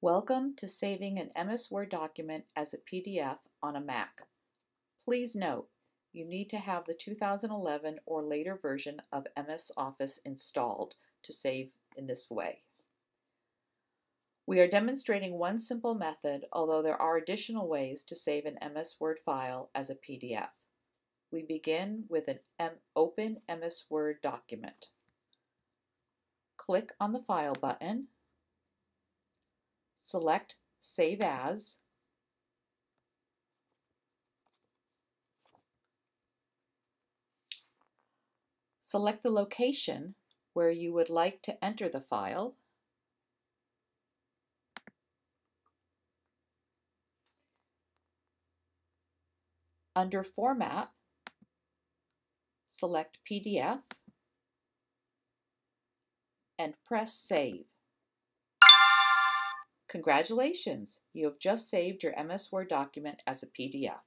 Welcome to saving an MS Word document as a PDF on a Mac. Please note, you need to have the 2011 or later version of MS Office installed to save in this way. We are demonstrating one simple method, although there are additional ways to save an MS Word file as a PDF. We begin with an M open MS Word document. Click on the File button select Save As, select the location where you would like to enter the file, Under Format, select PDF and press Save. Congratulations! You have just saved your MS Word document as a PDF.